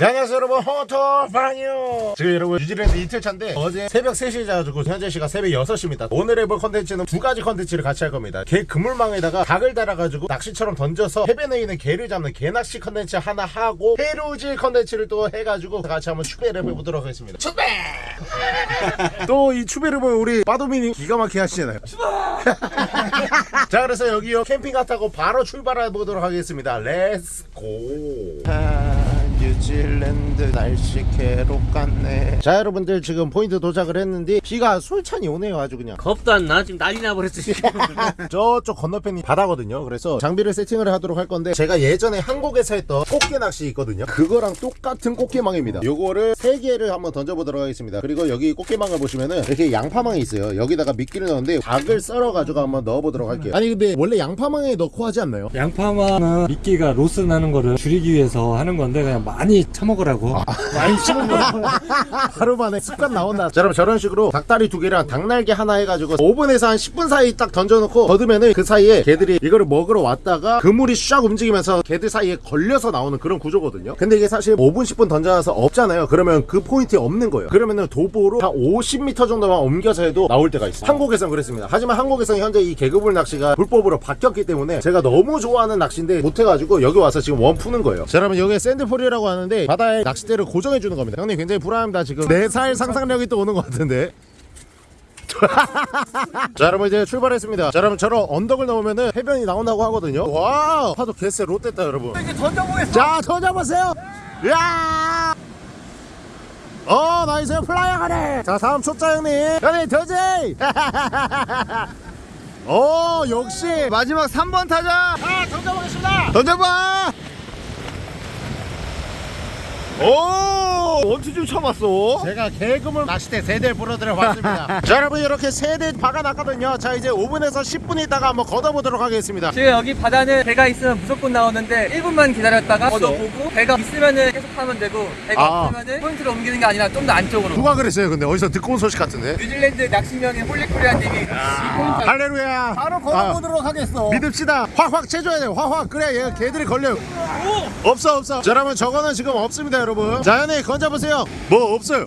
네, 안녕하세요 여러분. 허터방이요. 지금 여러분 뉴질랜드 이틀차인데 어제 새벽 3시에 자가지고 현재 시간 새벽 6시입니다. 오늘 해볼 컨텐츠는 두 가지 컨텐츠를 같이 할 겁니다. 게 그물망에다가 닭을 달아가지고 낚시처럼 던져서 해변에 있는 게를 잡는 게낚시 컨텐츠 하나 하고 해루질 컨텐츠를 또 해가지고 같이 한번 추배를 해보도록 하겠습니다. 추배! 또 이 추배를 보면 우리 빠도민이 기가 막히게 하시잖아요. 자 그래서 여기요. 캠핑카 타고 바로 출발해 보도록 하겠습니다. let's go 뉴질랜드 날씨 괴롭겠네 자 여러분들 지금 포인트 도착을 했는데 비가 솔찬히 오네요 아주 그냥 겁도 안 나. 지금 난리 나버렸어. 지금. 저쪽 건너편이 바다거든요 그래서 장비를 세팅을 하도록 할 건데 제가 예전에 한국에서 했던 꽃게 낚시 있거든요 그거랑 똑같은 꽃게망입니다 요거를 3개를 한번 던져보도록 하겠습니다 그리고 여기 꽃게망을 보시면은 이렇게 양파망이 있어요 여기다가 미끼를 넣었는데 닭을 썰어 가지고 한번 넣어보도록 할게요 아니 근데 원래 양파망에 넣고 하지 않나요? 양파망은 미끼가 로스 나는 거를 줄이기 위해서 하는 건데 그냥 많이 처먹으라고. 많이 처먹으라고 하루 만에 습관 나온다. 자, 여러분 저런 식으로 닭다리 두 개랑 닭날개 하나 해가지고 5분에서 한 10분 사이 딱 던져놓고 걷으면은 그 사이에 게들이 이거를 먹으러 왔다가 그물이 쫙 움직이면서 게들 사이에 걸려서 나오는 그런 구조거든요. 근데 이게 사실 5분 10분 던져놔서 없잖아요. 그러면 그 포인트에 없는 거예요. 그러면은 도보로 한 50m 정도만 옮겨서 해도 나올 때가 있어요. 한국에선 그랬습니다. 하지만 한국에선 현재 이 게그물 낚시가 불법으로 바뀌었기 때문에 제가 너무 좋아하는 낚시인데 못해가지고 여기 와서 지금 원 푸는 거예요. 자 여러분 여기 sand pole이라고 하는데 바다에 낚싯대를 고정해 주는 겁니다. 형님 굉장히 불안합니다. 지금 4살 상상력이 또 오는 것 같은데. 자 여러분 이제 출발했습니다. 자 여러분 저런 언덕을 넘으면은 해변이 나온다고 하거든요. 와 파도 개쎄 좆됐다 여러분. 이제 던져보겠어 자 던져보세요! 야! 어 nice 플라이어 가네! 자 다음 초짜 형님. 형님 더지 어 역시! 마지막 3번 타자! 아 던져보겠습니다! 던져봐 오! 원투 좀 쳐봤어. 제가 게그물 낚시대 세대를 불러드려 봤습니다. 자 여러분 이렇게 세대 박아놨거든요. 자 이제 5분에서 10분 있다가 한번 걷어보도록 하겠습니다. 지금 여기 바다는 게가 있으면 무조건 나오는데 1분만 기다렸다가 걷어보고 게가 있으면은 계속 하면 되고 게가 아. 없으면은 포인트로 옮기는 게 아니라 좀 더 안쪽으로. 누가 그랬어요 근데? 어디서 듣고 온 소식 같은데? 뉴질랜드 낚시명인 홀리코리아 님이 할렐루야. 바로 걷어보도록 하겠어. 믿읍시다. 확확 채줘야 돼 확확. 그래 얘 게들이 걸려요 없어 없어. 자 여러분 저거는 지금 없습니다 여러분 자 현이 건져보세요. 뭐 없어요.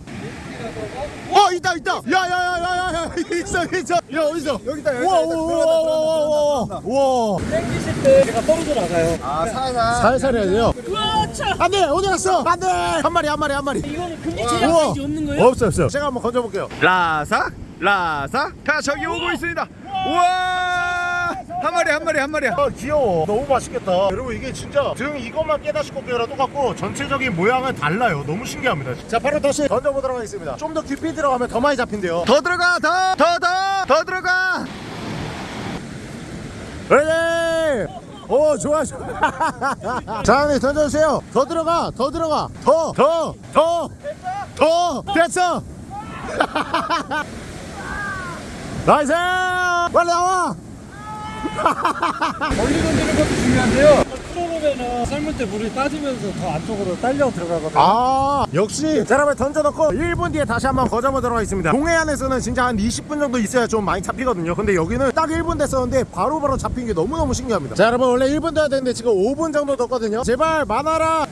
어 있다 있다. 야야야야야 있어 있어. 야 어디서 여기다 여기다 우와우와우와우와 땡기실 때 제가 떨어져 나가요. 아 살살. 살살 해야 돼요? 안돼 어디 갔어? 안돼. 한 마리 한 마리 한 마리. 이거는 금지 사이즈 없는 거예요? 없어 없어. 제가 한번 건져볼게요. 라삭 라삭 자 저기 오고 있습니다. 우와 한 마리 한 마리 한 마리야. 아 귀여워. 너무 맛있겠다. 여러분 이게 진짜 등 이것만 깨다시 꽃게랑 똑같고 전체적인 모양은 달라요. 너무 신기합니다 자 바로 다시 던져보도록 하겠습니다. 좀 더 깊이 들어가면 더 많이 잡힌대요. 더 들어가 더 더 더 더 들어가. 그래 오 좋아 좋아. 자 네, 던져주세요. 더 들어가 더 들어가. 더 더 더 더. 됐어. nice! 빨리 나와 멀리 던지는 것도 중요한데요. 풀어보면은 감을 때 물이 빠지면서 더 안쪽으로 딸려 들어가거든요. 아 역시 자 여러분 던져놓고 1분 뒤에 다시 한번 걷어보도록 하겠습니다. 동해안에서는 진짜 한 20분 정도 있어야 좀 많이 잡히거든요. 근데 여기는 딱 1분 됐었는데 바로바로 잡힌 게 너무너무 신기합니다. 자 여러분 원래 1분 돼야 되는데 지금 5분 정도 뒀거든요. 제발 많아라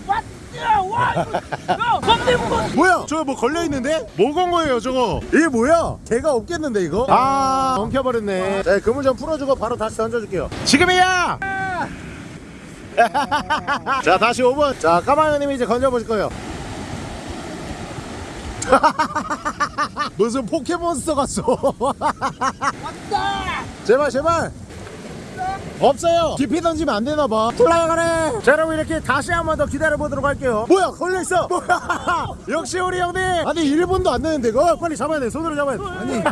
뭐야? 저거 뭐 걸려 있는데? 뭐 건 거예요 저거? 이게 뭐야? 개가 없겠는데 이거? 아. 엉켜 버렸네. 자 그물 좀 풀어주고 바로 다시 던져줄게요. 지금이야! 자 다시 5분. 자 까마귀님이 이제 건져보실 거예요. 무슨 포켓몬스터 같어 왔다! 제발 제발 없어요. 깊이 던지면 안 되나 봐. 올라가네. 자 여러분 이렇게 다시 한 번 더 기다려 보도록 할게요. 뭐야 걸려있어. 뭐야. 역시 우리 형님. 아니 1분도 안 되는데 이거? 빨리 잡아야 돼. 손으로 잡아야 돼. 아니.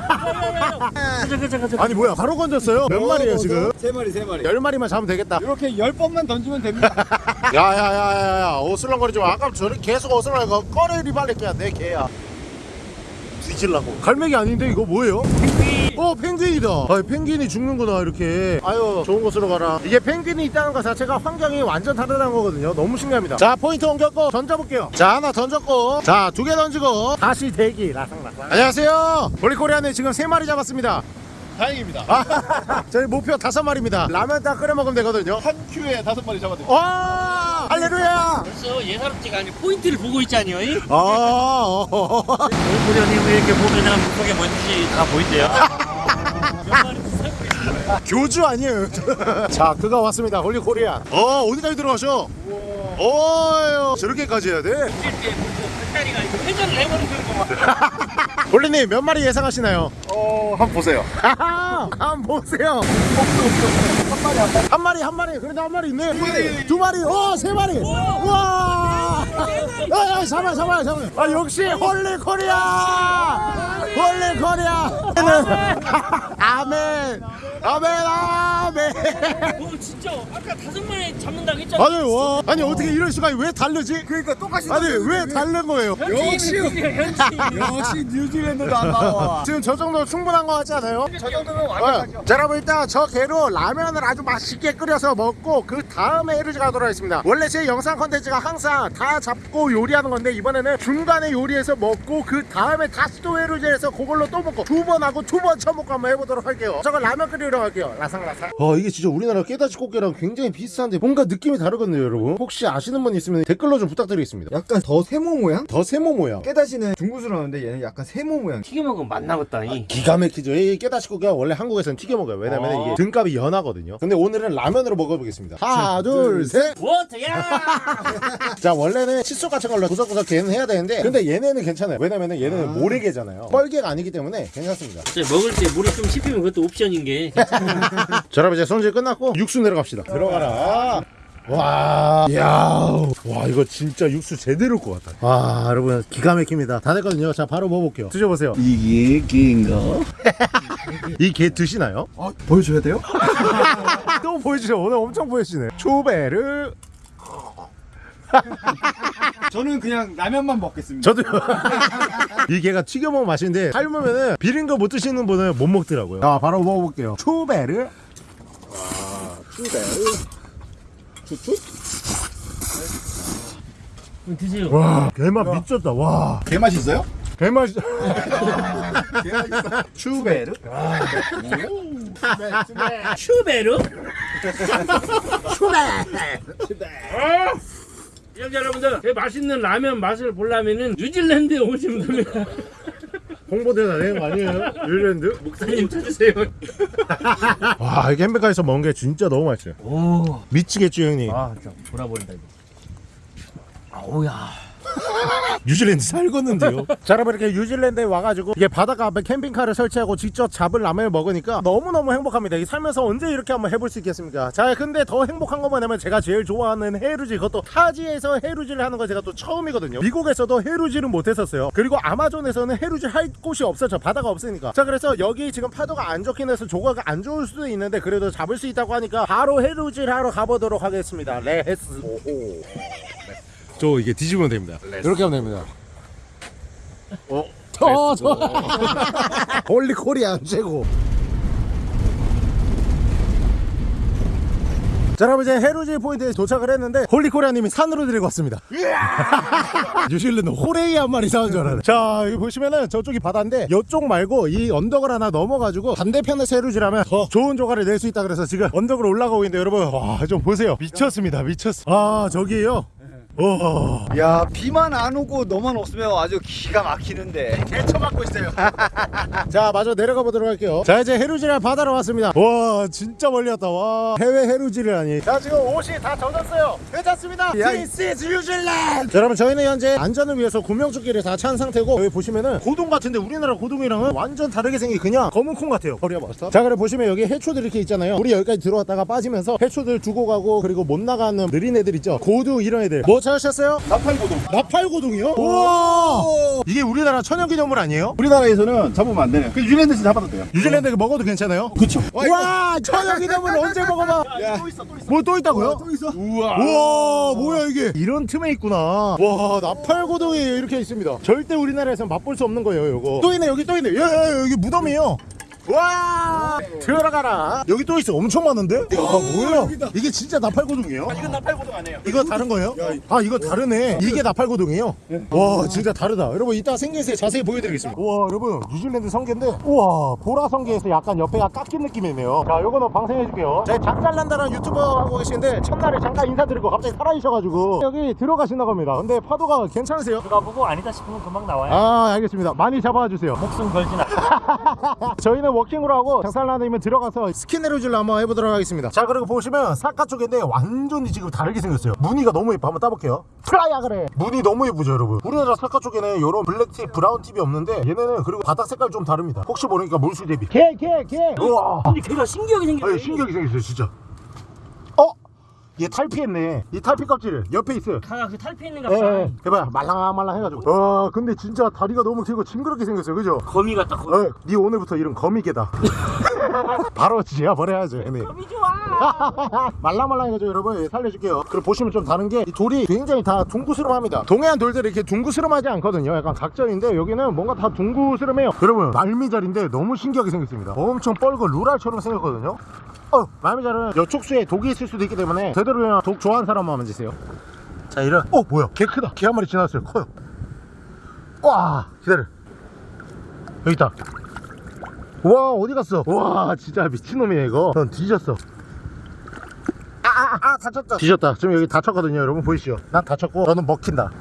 아니 뭐야. 바로 건졌어요? 몇 마리예요 지금? 세 마리 세 마리. 10마리만 잡으면 되겠다. 이렇게 10번만 던지면 됩니다. 야야야야야. 어슬렁거리지 마 아까 저렇게 계속 어슬렁거리고 꺼내리 빨리 깨야 내 개야. 뒤질라고. 갈매기 아닌데 이거 뭐예요? 어 펭귄이다 아 펭귄이 죽는구나 이렇게 아유 좋은 곳으로 가라 이게 펭귄이 있다는 것 자체가 환경이 완전 다르다는 거거든요 너무 신기합니다 자 포인트 옮겼고 던져볼게요 자 하나 던졌고 자 두 개 던지고 다시 대기 라상라상 안녕하세요 볼리코리안에 지금 세 마리 잡았습니다 다행입니다. 아, 저희 목표 다섯 마리입니다. 라면 딱 끓여 먹으면 되거든요. 한 큐에 다섯 마리 잡아드릴게요. 와! 할렐루야! 벌써 예사롭지가 않니 포인트를 보고 있잖아요. 이? 아, 어, 어. 코리안님 이렇게 보면은 물속에 뭔지 다 보인대요. 몇 마리. 교주 아니에요. 자, 그가 왔습니다. 홀리 코리안. 어, 어디까지 들어가셔? 어, 저렇게까지 해야 돼? 회전을 해버리는 거만. 홀리님 몇 마리 예상하시나요? 어, 한번 보세요. 한번 보세요. 한 마리, 한 마리. 그래도 한 마리 있네. 두 마리. 두 마리. 어, 세 마리. 와! 아, 잡아, 잡아, 잡아. 아, 역시 홀리 코리아! 홀리 코리아! 아멘. 아멘, 아멘. 오 진짜 아까 다섯 마리 잡는다고 했잖아. 아니, 와. 아니, 어떻게 이럴 수가 왜 다르지? 그러니까 똑같이 아니, 왜 다른 거예요? 역시 현지. 역시 뉴질랜드도 안 나와. 지금 저 정도 충분한 거 같지 않아요? 저 정도면 어, 자 여러분 일단 저 게로 라면을 아주 맛있게 끓여서 먹고 그 다음에 해루지 가도록 하겠습니다 원래 제 영상 컨텐츠가 항상 다 잡고 요리하는 건데 이번에는 중간에 요리해서 먹고 그 다음에 다시 또 해루지해서 그걸로 또 먹고 두 번 하고 두 번 쳐먹고 한번 해보도록 할게요 저건 라면 끓이러 갈게요 라상라상 어 이게 진짜 우리나라 깨다시 꽃게랑 굉장히 비슷한데 뭔가 느낌이 다르거든요 여러분 혹시 아시는 분 있으면 댓글로 좀 부탁드리겠습니다 약간 더 세모 모양? 더 세모 모양 깨다시는 둥그스러운데 얘는 약간 세모 모양. 튀겨 먹으면 맛나겠다. 이. 기가 막히죠. 이 깨다시 꽃게가 원래 한국에서는 튀겨 먹어요. 왜냐면 어. 이게 등갑이 연하거든요. 근데 오늘은 라면으로 먹어보겠습니다. 하나, 둘, 셋. 워터야. 자, 원래는 칫솔 같은 걸로 구석구석 개는 해야 되는데, 근데 얘네는 괜찮아요. 왜냐면 얘네는 모래개잖아요. 뻘개가 아니기 때문에 괜찮습니다. 저 먹을 때 물에 좀 씹히면 그것도 옵션인 게. 자, 여러분 이제 손질 끝났고 육수 내려갑시다. 들어가라. 와, 이야, 와 이거 진짜 육수 제대로일 것 같다. 와, 여러분 기가 막힙니다. 다 됐거든요. 자, 바로 먹어볼게요. 드셔보세요. 이게 개인가? 이게 드시나요? 아, 보여줘야 돼요? 또 보여주세요. 오늘 엄청 보여주시네. 초베르. 저는 그냥 라면만 먹겠습니다. 저도요. 이 게가 튀겨 먹으면 맛있는데 삶으면은 비린 거 못 드시는 분은 못 먹더라고요. 자, 바로 먹어볼게요. 초베르. 드세요. 와, 게맛 미쳤다. 와, 개 맛 있어요? 게맛. 추베르? 슈베르? 시청자 여러분들 제 맛있는 라면 맛을 보려면은 뉴질랜드에 오시면 됩니다. 홍보대사 되는 거 아니에요? 뉴질랜드? 목사님 찾으세요. 와, 이게 햄버거에서 먹은 게 진짜 너무 맛있어요. 오. 미치겠죠, 형님. 아 진짜 돌아버린다 이거. 아오야. 뉴질랜드 살겠는데요. 자, 여러분 이렇게 뉴질랜드에 와가지고 이게 바닷가 앞에 캠핑카를 설치하고 직접 잡은 라면을 먹으니까 너무너무 행복합니다. 이 살면서 언제 이렇게 한번 해볼 수 있겠습니까? 자, 근데 더 행복한 건 뭐냐면 제가 제일 좋아하는 해루질 그것도 타지에서 해루질을 하는 거 제가 또 처음이거든요. 미국에서도 해루질은 못했었어요. 그리고 아마존에서는 해루질 할 곳이 없었죠. 바다가 없으니까. 자, 그래서 여기 지금 파도가 안 좋긴 해서 조과가 안 좋을 수도 있는데 그래도 잡을 수 있다고 하니까 바로 해루질 하러 가보도록 하겠습니다. Let's go 오호. 저 이게 뒤집으면 됩니다. 이렇게 하면 됩니다. 어, 저, 저. 홀리 코리안 최고. 자, 여러분 이제 해루질 포인트에 도착을 했는데 홀리 코리아님이 산으로 데리고 왔습니다. 뉴질랜드 호레이 한 마리 사온 줄 알았네. 자, 여기 보시면은 저쪽이 바다인데 이쪽 말고 이 언덕을 하나 넘어가지고 반대편에서 해루질하면 더 좋은 조과를 낼 수 있다 그래서 지금 언덕으로 올라가고 있는데 여러분 와 좀 보세요. 미쳤습니다. 미쳤어. 아 저기요. 오. 야, 비만 안 오고 너만 없으면 아주 기가 막히는데. 개쳐맞고 있어요. 자, 마저 내려가 보도록 할게요. 자, 이제 해루질할 바다로 왔습니다. 와, 진짜 멀리 왔다. 와, 해외 해루질을 하니. 자, 지금 옷이 다 젖었어요. 괜찮습니다. This is New Zealand. 자, 여러분, 저희는 현재 안전을 위해서 구명조끼를 다 찬 상태고 여기 보시면은 고동 같은데 우리나라 고동이랑은 완전 다르게 생긴 그냥 검은 콩 같아요. 버려 봤어? 자, 그래 보시면 여기 해초들 이렇게 있잖아요. 우리 여기까지 들어왔다가 빠지면서 해초들 두고 가고 그리고 못 나가는 느린 애들 있죠. 고등 이런 애들. 뭐 찾으셨어요? 나팔고동. 나팔고동이요? 우와! 이게 우리나라 천연기념물 아니에요? 우리나라에서는 잡으면 안 되네. 그 뉴질랜드에서 잡아도 돼요. 뉴질랜드 먹어도 괜찮아요? 그쵸. 와 천연기념물 언제 먹어봐 또 있어, 또 있어. 뭐 또 있다고요? 또 있어. 우와 뭐야 이게 이런 틈에 있구나 와 나팔고동이 이렇게 있습니다 절대 우리나라에서 맛볼 수 없는 거예요 요거 또 있네 여기 또 있네 야, 야, 야, 여기 무덤이에요 와 들어가라 여기 또 있어 엄청 많은데? 야 뭐야 이게 진짜 나팔고동이에요? 이건 나팔고동 아니에요. 이거 다른 거예요? 아 이거 다르네 이게 나팔고동이에요? 와 진짜 다르다 여러분 이따 생겨서 자세히 보여드리겠습니다 우와 여러분 뉴질랜드 성게인데 우와 보라 성게에서 약간 옆에가 깎인 느낌이네요 자 요거는 방생해줄게요 제 작살난다는 유튜버 하고 계시는데 첫날에 잠깐 인사드리고 갑자기 살아계셔가지고 여기 들어가신다고 합니다 근데 파도가 괜찮으세요? 누가 보고 아니다 싶으면 금방 나와요. 아 알겠습니다 많이 잡아주세요 목숨 걸진 않아. 저희는 워킹으로 하고 작살나면 들어가서 스킨네로질로 한번 해보도록 하겠습니다. 자 그리고 보시면 사카 쪽인데 완전히 지금 다르게 생겼어요. 무늬가 너무 예뻐. 한번 따볼게요. 플라야 그래 무늬 너무 예쁘죠 여러분? 우리나라 사카 쪽에는 이런 블랙팁 브라운 팁이 없는데 얘네는 그리고 바닥 색깔 좀 다릅니다. 혹시 모르니까 물수 대비. 개 개개. 우와. 근데 걔가 신기하게 생겼네. 아니, 신기하게 생겼어요 진짜. 어? 얘 탈피했네 이 탈피 껍질을 옆에 있어요 가가 그 탈피 있는가 예, 봐. 예. 해봐요 말랑말랑 해가지고 와 근데 진짜 다리가 너무 길고 징그럽게 생겼어요 그죠? 거미 같다 거미. 어, 네 오늘부터 이름 거미개다. 바로 지어버려야죠, 얘네. 거미 좋아. 말랑말랑 해가지고 여러분 예, 살려줄게요. 그리고 보시면 좀 다른 게 이 돌이 굉장히 다 둥그스름합니다. 동해안 돌들이 이렇게 둥그스름하지 않거든요. 약간 각전인데 여기는 뭔가 다 둥그스름해요. 여러분 말미잘인데 너무 신기하게 생겼습니다. 엄청 뻘고 루랄처럼 생겼거든요. 어, 말미잘은 여쪽 수에 독이 있을 수도 있기 때문에 제대로 그냥 독 좋아하는 사람만 만지세요. 자, 이런. 어, 뭐야? 개 크다. 개 한 마리 지나갔어요. 커요. 와, 기다려. 여기 있다. 와 어디 갔어 와 진짜 미친놈이야 이거 넌 뒤졌어 아아 아 아, 다쳤다 뒤졌다 지금 여기 다쳤거든요 여러분 보이시죠 난 다쳤고 너는 먹힌다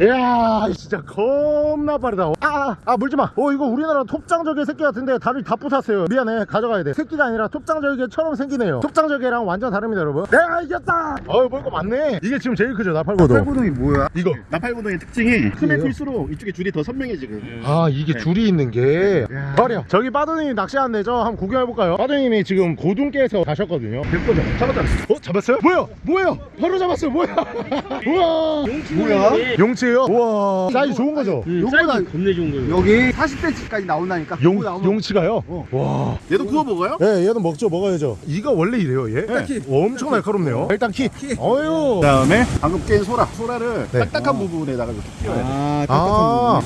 이야 진짜 겁나 빠르다. 아아 아, 물지마. 어 이거 우리나라 톱장저개 새끼 같은데 다리 다 부쉈어요. 미안해 가져가야 돼. 새끼가 아니라 톱장저개처럼 생기네요. 톱장저개랑 완전 다릅니다 여러분. 내가 이겼다! 어이 뭐 이거 맞네. 이게 지금 제일 크죠 나팔고도 팔고동이 뭐야? 이거. 나팔고동의 특징이 크면 클수록 이쪽에 줄이 더 선명해 지금 아 이게 줄이 있는 게. 말이야 저기 빠도님이 낚시하는데 저 한번 구경해볼까요? 빠도님이 지금 고둥께에서 가셨거든요. 됐거든 잡았다. 어 잡았어요? 뭐야? 뭐야? 바로 잡았어요. 뭐야? 우와! 뭐야? 용치 예요? 우와. 사이즈 좋은 거죠? 요거보다 겁내 좋은 거예요. 여기 40cm까지 나온다니까. 용, 용치가요? 와. 얘도 구워 먹어요? 예, 얘는 먹죠 먹어야죠. 이가 원래 이래요 얘? 예. 엄청 날카롭네요. 일단 키. 어유 그 다음에 방금 깬 소라. 소라를 네. 딱딱한 부분에다가 이렇게 끼워야 돼. 아, 아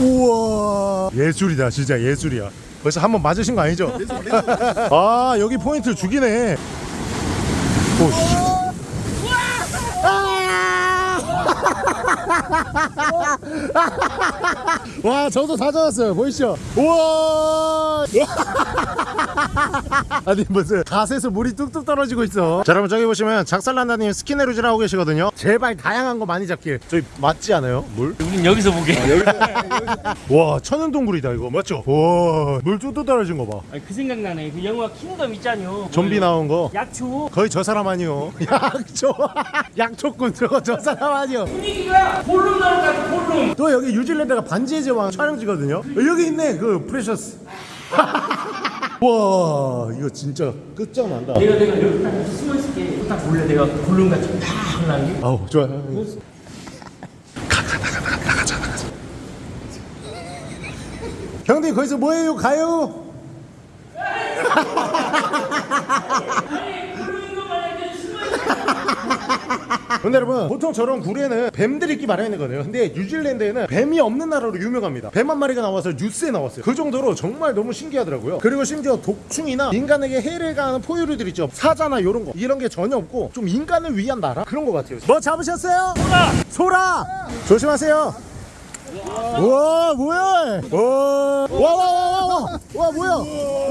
우와. 예술이다 진짜 예술이야. 벌써 한 번 맞으신 거 아니죠? 아 여기 포인트 죽이네. 오씨 와 저도 다 잡았어요. 보이시죠? 우와! 아니 무슨 가세에서 물이 뚝뚝 떨어지고 있어. 자 여러분 저기 보시면 작살난다님 스키네루질 하고 계시거든요. 제발 다양한 거 많이 잡길. 저희 맞지 않아요? 물? 우린 여기서 보게. 와 천연동굴이다 이거. 맞죠? 와물 뚝뚝 떨어진 거봐. 그 생각나네. 그 영화 킹덤 있잖요. 좀비 나온 거? 약초. 거의 저 사람 아니요. 약초. 약초꾼. 저거 저 사람 아니요. 분위기가 골룸 나올 것 같아 골룸. 또 여기 뉴질랜드가 반지의 제왕 촬영지거든요. 여기 있네 그 precious. 와 이거 진짜 끝장난다. 내가 내가 여기 딱 숨어 있을게. 딱 몰래 내가 골룸 같이 딱 하려는 게. 아우 좋아요. 형님 거기서 뭐해요? 가요 근데 여러분 보통 저런 굴에는 뱀들이 있기 마련이거든요. 근데 뉴질랜드에는 뱀이 없는 나라로 유명합니다. 뱀 한 마리가 나와서 뉴스에 나왔어요. 그 정도로 정말 너무 신기하더라고요. 그리고 심지어 독충이나 인간에게 해를 가하는 포유류들 있죠. 사자나 이런 거. 이런 게 전혀 없고 좀 인간을 위한 나라? 그런 것 같아요. 뭐 잡으셨어요? 소라! 소라! 조심하세요. 우 와 뭐야? 어. 와와와와와. 와 뭐야?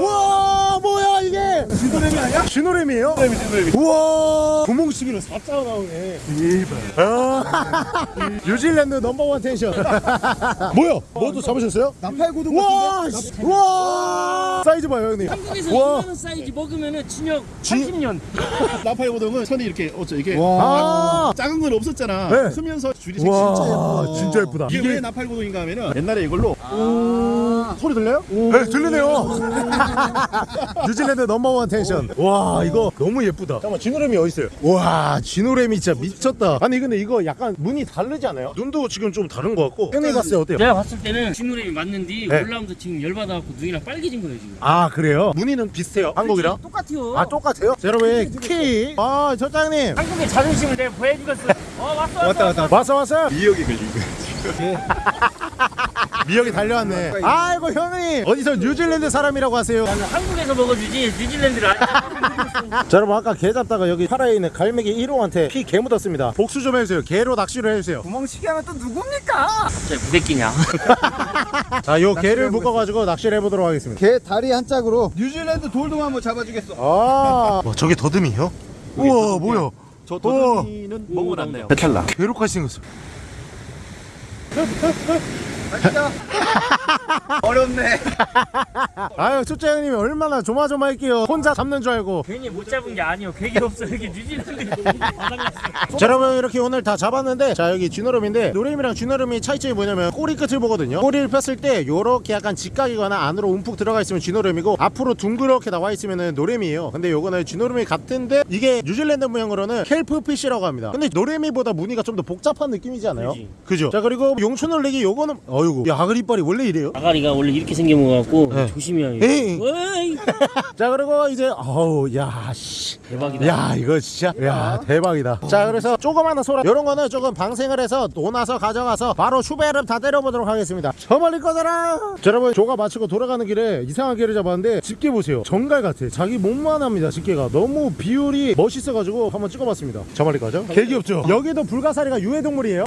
와 뭐야 이게? 쥐노래미 아니야? 쥐노래미에요? 쥐노래미 쥐노래미. 우와. 구멍치기로 사자가 나오네. 대박 아. 뉴질랜드 number one tension. 뭐야? 뭐도 잡으셨어요? 나팔고동 와 와! 사이즈 봐요 형님. 한국에서 와. 2만원 사이즈 먹으면 징역 80년. 나팔고동은 선이 이렇게 어쩌 이게 와. 작은 건 없었잖아. 네. 쓰면서 줄이 진짜 예쁘다 진짜 예쁘다. 이게, 이게 489 도인가 하면은 옛날에 이걸로 아 소리 들려요? 네 들리네요. 뉴질랜드 넘버원 텐션. 와 이거 너무 예쁘다. 잠깐만 진오래미 어딨어요? 와 진오래미 진짜 미쳤다. 아니 근데 이거 약간 눈이 다르지 않아요? 눈도 지금 좀 다른 것 같고. 형님 봤을 때 어때요? 제가 봤을 때는 진오래미 맞는데 네. 올라오면서 지금 열받아갖고 눈이랑 빨개진 거예요 지금. 아 그래요? 무늬는 비슷해요? 한국이랑? 똑같아요. 아 똑같아요? 자, 여러분 키 아저 장님. 한국의 자존심을 내가 보여주겠어. 어 왔어 왔어 왔다 왔다. 왔어 왔어? 2억이 걸린 거 미역이 달려왔네. 아이고 형님. 어디서 뉴질랜드 사람이라고 하세요? 한국에서 먹어주지 뉴질랜드를 안 자 여러분 아까 개 잡다가 여기 파라에 있는 갈매기 1호한테 피 개 묻었습니다. 복수 좀 해주세요. 개로 낚시를 해주세요. 구멍치기 하면 또 누굽니까? 진짜 무대끼냐? 자요 개를 묶어가지고 낚시를 해보도록 하겠습니다. 개 다리 한 짝으로 뉴질랜드 돌돔 한번 잡아주겠어. 아. 와, 저게 더듬이요? 우와 뭐야? 저 도둑이는 먹어놨네요. 배탈나. 괴롭까지 생겼어 Ha ha ha! 어렵네. 아유 초짜 형님이 얼마나 조마조마할게요. 혼자 잡는 줄 알고. 괜히 못 잡은 게 아니요. 괴기 없어. 여기 뉴질랜드 바닥났어 자 여러분 이렇게 오늘 다 잡았는데 자 여기 쥐노름인데 노름이랑 쥐노름이 차이점이 뭐냐면 꼬리 끝을 보거든요. 꼬리를 폈을 때 요렇게 약간 직각이거나 안으로 움푹 들어가 있으면 쥐노름이고 앞으로 둥그렇게 나와 있으면 노래미예요. 근데 요거는 쥐노름이 같은데 이게 뉴질랜드 모양으로는 켈프피쉬라고 합니다. 근데 노래미보다 무늬가 좀 더 복잡한 느낌이지 않아요? 그지. 그죠? 자 그리고 용춘올레기 요거는 어 이구. 야 아그리 이빨이 원래 이래요? 아가리가 원래 이렇게 생긴 거 같고 네. 조심해야 에이. 어이. 자 그리고 이제 어우 야씨. 대박이다. 야 이거 진짜. 야 대박이다. 자 그래서 조그마한 소라. 이런 거는 조금 방생을 해서 논아서 가져가서 바로 슈베르 다 때려보도록 하겠습니다. 저 멀리 꺼져라! 자, 여러분 조가 마치고 돌아가는 길에 이상한 개를 잡았는데 집게 보세요. 정갈 같아. 자기 몸만 합니다 집게가. 너무 비율이 멋있어가지고 한번 찍어봤습니다. 저 멀리 꺼져? 개 귀엽죠? 여기도 불가사리가 유해동물이에요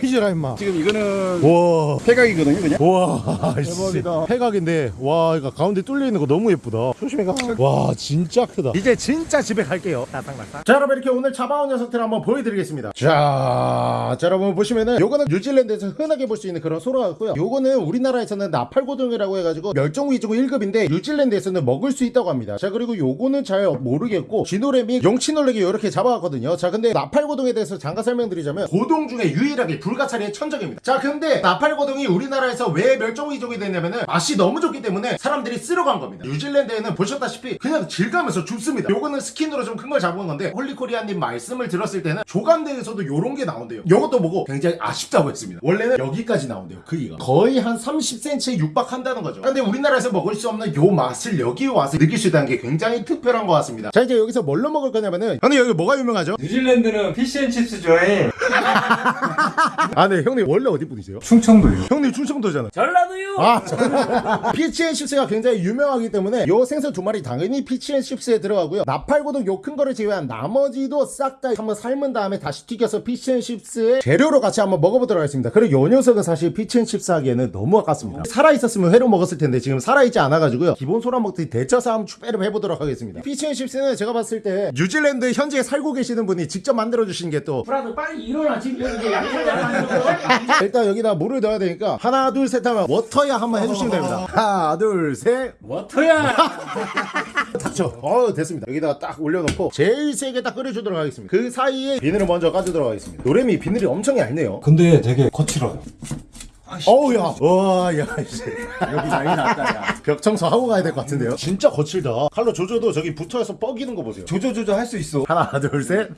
튀지라 임마. 지금 이거는 와. 폐각이거든요, 그냥. 와 대박이다. 폐각인데 와 이거 가운데 뚫려 있는 거 너무 예쁘다. 조심해 가와 진짜 크다. 이제 진짜 집에 갈게요. 따딱따딱 자 여러분 이렇게 오늘 잡아온 녀석들 한번 보여드리겠습니다. 자, 자 여러분 보시면은 요거는 뉴질랜드에서 흔하게 볼 수 있는 그런 소라 같고요. 요거는 우리나라에서는 나팔고둥이라고 해가지고 멸종위기종 1급인데 뉴질랜드에서는 먹을 수 있다고 합니다. 자 그리고 요거는 잘 모르겠고 쥐노래미 용치놀래기 이렇게 잡아왔거든요. 자 근데 나팔고둥에 대해서 잠깐 설명드리자면 고동 중에 유일하게 불가사리의 천적입니다. 자 근데 나팔고둥이 우리나라에서 왜 멸종위기종이 됐냐면은 맛이 너무 좋기 때문에 사람들이 쓸어간 겁니다. 뉴질랜드에는 보셨다시피 그냥 길 가면서 줍습니다. 요거는 스킨으로 좀 큰 걸 잡은 건데 홀리코리아님 말씀을 들었을 때는 조간대에서도 요런 게 나온대요. 요것도 보고 굉장히 아쉽다고 했습니다. 원래는 여기까지 나온대요 크기가. 거의 한 30cm에 육박한다는 거죠. 근데 우리나라에서 먹을 수 없는 요 맛을 여기 와서 느낄 수 있다는 게 굉장히 특별한 것 같습니다. 자 이제 여기서 뭘로 먹을 거냐면은 형님 여기 뭐가 유명하죠? 뉴질랜드는 피시앤칩스 좋아해 아 네 형님 원래 어디 분이세요? 충청도요 형님 충청도잖아 전라도요 아, 피시앤칩스가 굉장히 유명하기 때문에 요 생선 두 마리 당연히 피시앤칩스에 들어가고요. 나팔고둥 요큰 거를 제외한 나머지도 싹 다 한번 삶은 다음에 다시 튀겨서 피시앤칩스의 재료로 같이 한번 먹어보도록 하겠습니다. 그리고 요 녀석은 사실 피시앤칩스 하기에는 너무 아깝습니다. 살아있었으면 회로 먹었을 텐데 지금 살아있지 않아가지고요. 기본 소라 먹듯이 데쳐서 한번 추배를 해보도록 하겠습니다. 피시앤칩스는 제가 봤을 때 뉴질랜드 현지에 살고 계시는 분이 직접 만들어주신 게 또 brother 빨리 일어나 지금 여기 만들어 일단 여기다 물을 넣어야 되니까 하나 둘 셋 하면 워터야 한번 해주시면 됩니다. 하나 둘셋 워터야 닥쳐. 어 됐습니다. 여기다가 딱 올려놓고 제일 세게 딱 끓여주도록 하겠습니다. 그 사이에 비늘을 먼저 까주도록 하겠습니다. 노래미 비늘이 엄청 얇네요. 근데 되게 거칠어요 어우 야. 와 야 씨. 여기 난리 났다, 야. 벽 청소하고 가야 될 것 같은데요. 진짜 거칠다. 칼로 조져도 저기 붙어서 뻐기는 거 보세요. 조조조조 할 수 있어. 하나 둘 셋.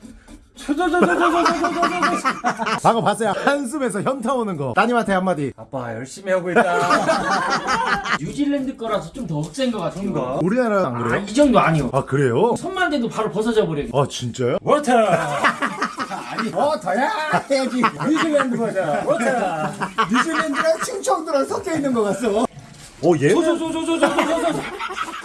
방금 봤어요. 한숨에서 현타 오는 거. 따님한테 한마디. 아빠 열심히 하고 있다. 뉴질랜드 거라서 좀 더 억센 것 같아요 우리나라는 안 아, 그래요? 이 정도 아니요 아 그래요? 손만 대도 바로 벗어져 버려 아 진짜요? 워터 어, 더야! 해야지. 뉴질랜드 거잖아. 워터야 뉴질랜드랑 충청도랑 섞여 있는 거 같어. 오 얘는 조조조조조조조조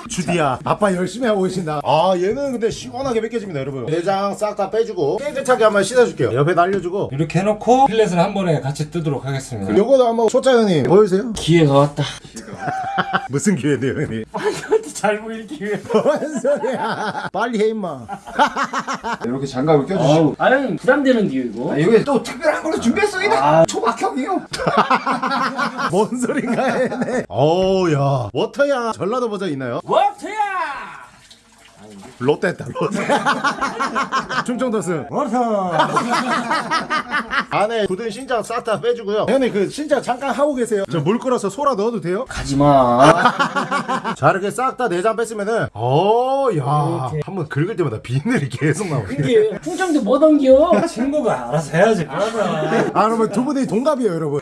주디야 아빠 열심히 하고 계신다. 아 얘는 근데 시원하게 벗겨집니다 여러분. 내장 싹 다 빼주고 깨끗하게 한번 씻어줄게요. 옆에 날려주고. 이렇게 해놓고 필렛을 한 번에 같이 뜨도록 하겠습니다. 요거도 한번 초짜 형님 보여주세요. 기회가 왔다. 무슨 기회인데요 형님? 잘 보일 기회. 뭔 소리야. 빨리 해 임마. 이렇게 장갑을 껴주시고. 아유 부담되는 기회 이거. 아, 여기 또 특별한 걸로 준비했어, 이네. 아. 초박형이요. 뭔 소린가 얘네. 어우야. water야 전라도 버전 있나요? 워터야! 롯데다 롯데. 충청도 승 water! 안에 굳은 신장 싹다 빼주고요. 형님 그 신장 잠깐 하고 계세요. 저 물 끓여서 소라 넣어도 돼요? 가지마. 자 이렇게 싹 다 내장 뺐으면은 어야 한번 긁을 때마다 비늘이 계속 나오네. 이게 풍정도 못 옮겨? 친구가 알아서 해야지 알아서 아 그러면 두 분이 동갑이에요 여러분.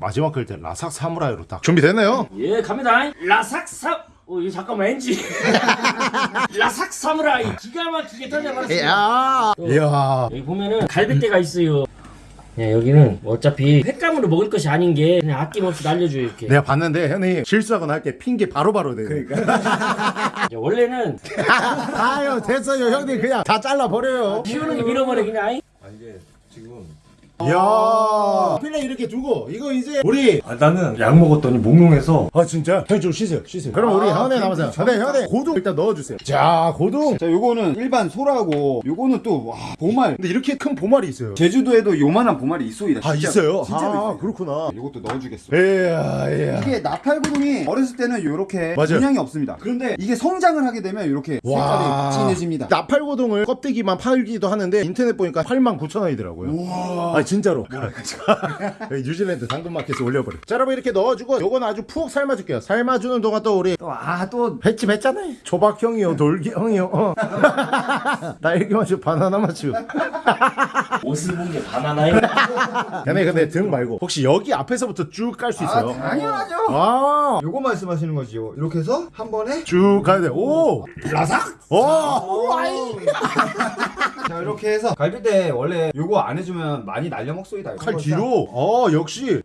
마지막 끌때 라삭 사무라이로 딱 준비됐나요? 예 갑니다. 라삭 사 어 이거 잠깐만 엔지 라삭 사무라이 기가 막히게 던져버렸어 이야 이야 여기 보면은 갈비대가 있어요 야, 여기는 어차피 횟감으로 먹을 것이 아닌 게 그냥 아낌없이 날려줘요 이렇게. 내가 봤는데 형님 실수하거나 할 때 핑계 바로바로 대. 그러니까. 야, 원래는 아유 됐어요 형님 그냥 다 잘라 버려요. 키우는 게 밀어버려 그냥. 아이. 이 야 필레 이렇게 두고 이거 이제 우리 아, 나는 약 먹었더니 몽롱해서 아 진짜 형님 좀 쉬세요 쉬세요. 그럼 우리 현에 남아서 네 현에 고등 일단 넣어주세요. 자 고등. 자 요거는 일반 소라고 요거는 또 와 보말 근데 이렇게 큰 보말이 있어요. 제주도에도 요만한 보말이 있소이다 아 진짜. 있어요. 진짜로 아 있어요 그렇구나. 요것도 넣어주겠어 이야 이야. 이게 나팔구름이 어렸을 때는 이렇게 맞아요. 문양이 없습니다. 그런데 이게 성장을 하게 되면 이렇게 색깔이 진해집니다. 나팔고동을 껍데기만 팔기도 하는데 인터넷 보니까 8만 9천 원이더라고요. 아 진짜로. 뉴질랜드 당근마켓에 올려버려. 자 여러분 이렇게 넣어주고 요건 아주 푹 삶아줄게요. 삶아주는 동안 또 우리 아또 횟집 했잖아 요. 조박형이요, 돌기형이요. 어. 딸기 맛이 바나나 맛이. 옷을 본 게 바나나에. 걔네 근데 등 말고 혹시 여기 앞에서부터 쭉 깔 수 있어요? 당연하죠. 아. 요거 말씀하시는 거지요. 이렇게 해서 한 번에 쭉 가야 돼. 오! 라삭! 오! 자 이렇게 해서 갈비대 원래 요거 안 해주면 많이 날려 먹소이다. 칼 뒤로. 어, 역시.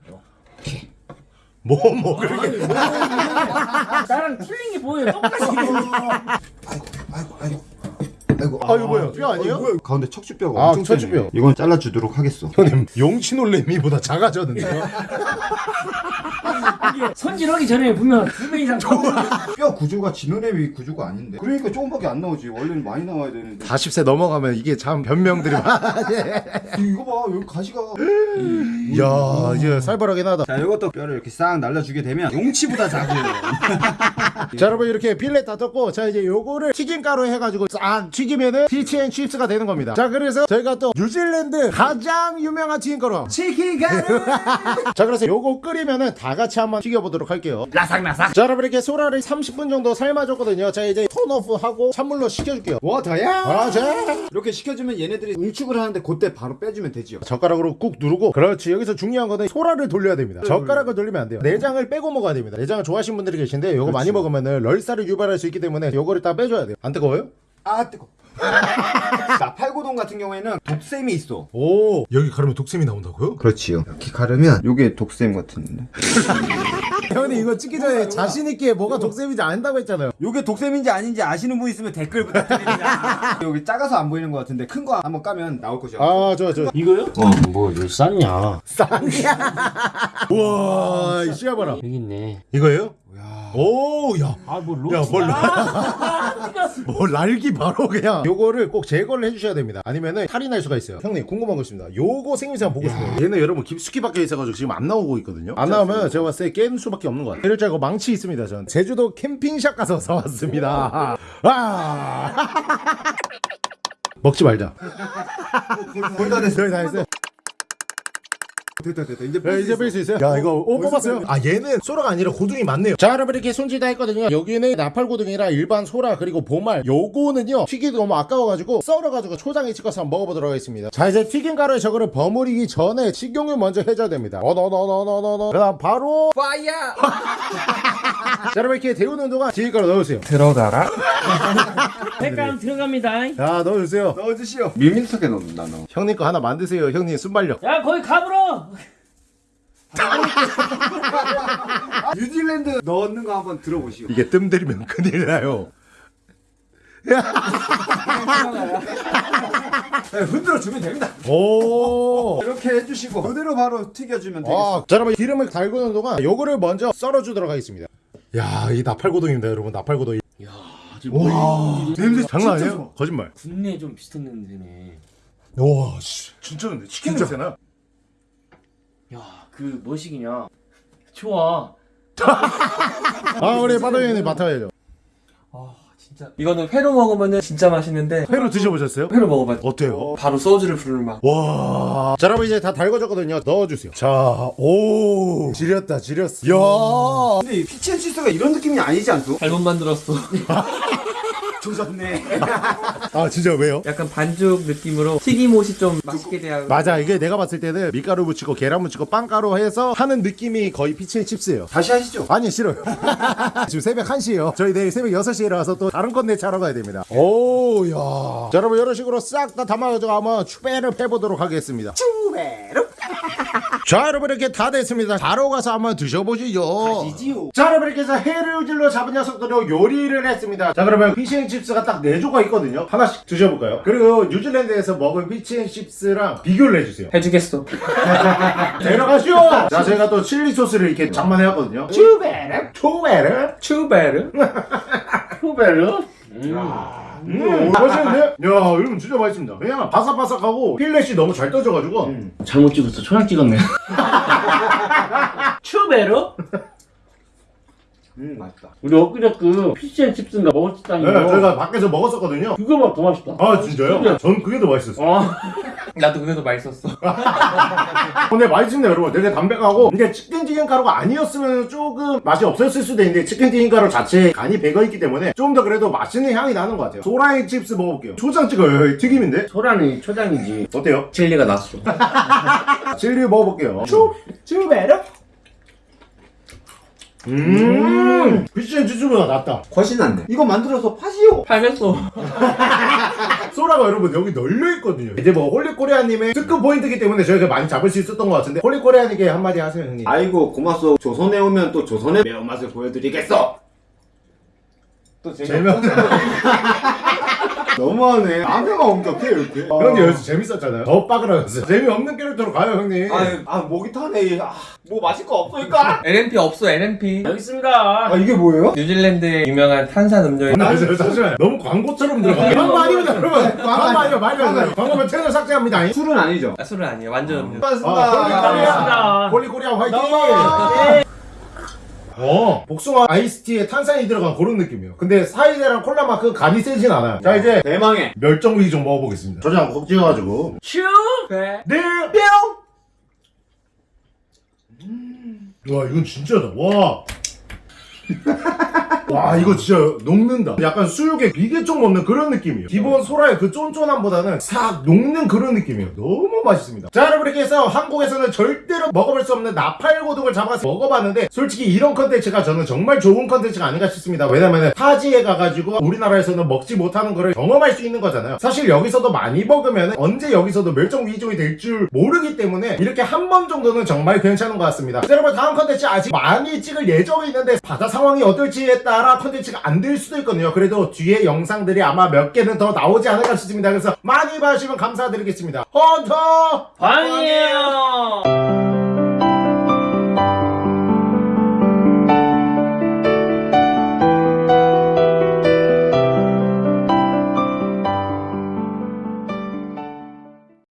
뭐, 뭐, 그렇게. 나랑 틀린 게 뭐예요? 똑같이. 아이고 아이고. 아이고 아, 이거 뭐야? 뼈 아니에요? 뭐야? 가운데 척추뼈가 아, 엄청 척추뼈. 이건 잘라주도록 하겠어. 형님, 용치 놀래미보다 작아졌는데요? 손질하기 전에 보면 두 배 이상 더. 뼈 구조가 지느러미 구조가 아닌데. 그러니까 조금밖에 안 나오지. 원래는 많이 나와야 되는데. 40세 넘어가면 이게 참 변명들이 많아. 이거 봐 여기 가시가. 이야, 이제 살벌하긴 하다. 자 이것도 뼈를 이렇게 싹 날려주게 되면 용치보다 작아요. 자 여러분 이렇게 fillet 다 떴고 자 이제 요거를 튀김가루 해가지고 싹 튀기면은 피시 앤 칩스가 되는 겁니다 자 그래서 저희가 또 뉴질랜드 가장 유명한 튀김가루 치킨가루. 자 그래서 요거 끓이면은 다 같이 한번 튀겨보도록 할게요. 바삭바삭. 자 여러분 이렇게 소라를 30분 정도 삶아줬거든요. 자 이제 turn off 하고 찬물로 식혀줄게요. 뭐? 아, 자. 이렇게 식혀주면 얘네들이 응축을 하는데 그때 바로 빼주면 되지요. 젓가락으로 꾹 누르고. 그렇지. 여기서 중요한 거는 소라를 돌려야 됩니다. 젓가락을 돌리면 안 돼요. 내장을 빼고 먹어야 됩니다. 내장을 좋아하시는 분들이 계신데 요거 많이 먹으면 은 설사를 유발할 수 있기 때문에 요거를 딱 빼줘야 돼요. 안 뜨거워요? 아 뜨거. 나팔고동 같은 경우에는 독샘이 있어. 오 여기 가르면 독샘이 나온다고요? 그렇지요. 이렇게 가르면 요게 독샘 같은데. 형님 이거 찍기 전에 자신 있게 뭐가 독샘인지 안다고 했잖아요. 요게 독샘인지 아닌지 아시는 분 있으면 댓글 부탁드립니다. 여기 작아서 안 보이는 것 같은데 큰 거 한번 까면 나올 거죠. 아저 저. 이거요? 어, 뭐, 왜 쌌냐? 우와 이 씨야 봐라. 여기 있네. 이거예요? 오 야. 아, 뭐, 야, 로스. 뭘 아, 뭐 날기 바로 그냥. 요거를 꼭 제거를 해주셔야 됩니다. 아니면은 탈이 날 수가 있어요. 형님 궁금한 거 있습니다. 요거 생김새 한번 보고 싶어요. 얘는 여러분 깊숙이 박혀 있어가지고 지금 안 나오고 있거든요. 안 나오면 제가 봤을 때깰 수밖에 없는 것 같아요. 이럴 줄 알고 망치 있습니다 전. 제주도 캠핑샵 가서 사왔습니다. 아! 먹지 말자. 거의 다 됐어. 거의 다 했어요 됐다 됐다. 이제 야, 이제 뺄 수 있어요? 야 이거 오 뽑았어요? 아 얘는 소라가 아니라 고둥이 맞네요 자 여러분 이렇게 손질 다 했거든요 여기는 나팔고둥이랑 일반 소라 그리고 보말 요거는요 튀기도 너무 아까워가지고 썰어가지고 초장에 찍어서 한번 먹어보도록 하겠습니다 자 이제 튀김 가루에 저거를 버무리기 전에 식용유 먼저 해줘야 됩니다 어너너너너너너 그 다음 바로 fire! 자 여러분 이렇게 데우는 동안 튀김가루 넣으세요 들어가라. 색감 들어갑니다. 자 넣어주세요 넣어주시오. 밀밀하게 넣는다 너. 형님 거 하나 만드세요 형님 순발력 야, 거기 가불어! 뉴질랜드 넣는 거 한번 들어보시오. 이게 뜸 들이면 큰일 나요 네, 흔들어 주면 됩니다. 오 이렇게 해주시고 그대로 바로 튀겨주면 되겠어. 아, 자 여러분 기름을 달구는 동안 요거를 먼저 썰어주도록 하겠습니다. 야, 이 나팔고동입니다, 여러분. 나팔고동. 야, 와, 냄새 장난 진짜 아니에요? 거짓말. 국내 좀 비슷한 냄새네. 와, 씨, 진짜 근데 치킨 냄새나. 야, 그, 뭐식이냐. 좋아. 아, 우리 바다연이 맡아야죠. 아 진짜 이거는 회로 먹으면은 진짜 맛있는데 회로 드셔보셨어요? 회로 먹어봤죠. 어때요? 바로 소주를 부를 맛. 와, 자 여러분 이제 다 달궈졌거든요. 넣어주세요. 자, 오, 지렸다, 지렸어. 야, 근데 피치앤치스가 이런 느낌이 아니지 않소? 잘못 만들었어. 조졌네. 아 진짜 왜요? 약간 반죽 느낌으로 튀김옷이 좀 맛있게 돼야 맞아. 이게 내가 봤을 때는 밀가루 묻히고 계란 묻히고 빵가루 해서 하는 느낌이 거의 피치앤칩스예요. 다시 하시죠. 아니 싫어요. 지금 새벽 1시에요. 저희 내일 새벽 6시에 일어나서 또 다른 컨텐츠 하러 가야 됩니다. 오야. 자, 여러분 이런 식으로 싹 다 담아가지고 한번 추배를 해보도록 하겠습니다. 추배로 자 여러분 이렇게 다 됐습니다. 바로 가서 한번 드셔보시죠. 가시지요. 자 여러분 이렇게 해서 해루질로 잡은 녀석들로 요리를 했습니다. 자 그러면 피시앤칩스가 딱 4조각 있거든요. 하나씩 드셔볼까요? 그리고 뉴질랜드에서 먹은 피시앤칩스랑 비교를 해주세요. 해주겠어. 데려가시오! 자 저희가 또 칠리 소스를 이렇게 장만해왔거든요. 추베르? 추베르? 추베르? 추베르? 음, 맛있는데? 야, 여러분 진짜 맛있습니다. 왜냐면 바삭바삭하고 필렛이 너무 잘 떠져가지고. 잘못 찍었어. 초장 찍었네. 추베로? 음 맛있다. 우리 엊그제 그 피시앤칩스인가 먹었었다니. 네, 저희가 밖에서 먹었었거든요. 그거보다 더 맛있다. 아, 진짜요? 전 그게 더 맛있었어요. 어. 나도 그게 더 맛있었어. 근데 맛있습니다, 여러분. 되게 담백하고. 이게 치킨 튀김 가루가 아니었으면 조금 맛이 없었을 수도 있는데, 치킨 튀김 가루 자체에 간이 배어있기 때문에 좀 더 그래도 맛있는 향이 나는 것 같아요. 소라앤 칩스 먹어볼게요. 초장 찍어요. 튀김인데? 소라는 초장이지. 어때요? 칠리가 낫소. 칠리 먹어볼게요. 추, 추베르. 음, 피시앤 칩스보다 낫다. 훨씬 낫네. 이거 만들어서 파시오. 팔겠어. 소라가 여러분 여기 널려 있거든요. 이제 뭐 홀리코리아님의 특급 포인트이기 때문에 저희가 많이 잡을 수 있었던 것 같은데 홀리코리아님께 한마디 하세요 형님. 아이고 고맙소. 조선에 오면 또 조선의 매운맛을 보여드리겠어. 또 재미없네. 너무하네. 나한테만 엄격해 이렇게. 형님 여기서 재밌었잖아요. 더 빠그라졌어요. 재미없는 캐릭터로 가요 형님. 아, 아 목이 타네. 아, 뭐 마실 거 없으니까. L&P 없어 L&P. 여기 있습니다. 아 이게 뭐예요? 뉴질랜드의 유명한 탄산 음료인 아, 잠시만요, 잠시만요. 너무 광고처럼 들어가. 광고 아닙니다, 여러분. 광고 아니에요, 말도 안 돼요. 광고면 채널 삭제합니다. 술은 아니죠. 아, 술은 아니에요. 완전 음료. 아, 고맙습니다. 홀리코리아 화이팅! 어, 복숭아 아이스티에 탄산이 들어간 그런 느낌이에요. 근데 사이다랑 콜라만큼 간이 세진 않아요. 자, 이제 대망의. 멸종위기종 먹어보겠습니다. 초장 콕 찍어가지고. 슈. 네. 네! 뿅! 와, 이건 진짜다. 와. 와 이거 진짜 녹는다. 약간 수육에 비계총 먹는 그런 느낌이에요. 기본 소라의 그 쫀쫀함보다는 싹 녹는 그런 느낌이에요. 너무 맛있습니다. 자 여러분 이렇게 해서 한국에서는 절대로 먹어볼 수 없는 나팔고둥을 잡아서 먹어봤는데 솔직히 이런 컨텐츠가 저는 정말 좋은 컨텐츠가 아닌가 싶습니다. 왜냐면은 타지에 가가지고 우리나라에서는 먹지 못하는 거를 경험할 수 있는 거잖아요. 사실 여기서도 많이 먹으면 언제 여기서도 멸종위기종이 될 줄 모르기 때문에 이렇게 한 번 정도는 정말 괜찮은 것 같습니다. 자, 여러분 다음 컨텐츠 아직 많이 찍을 예정이 있는데 바다 상황이 어떨지에 따라 컨텐츠가 안 될 수도 있거든요. 그래도 뒤에 영상들이 아마 몇 개는 더 나오지 않을까 싶습니다. 그래서 많이 봐주시면 감사드리겠습니다. 헌터! 방이에요.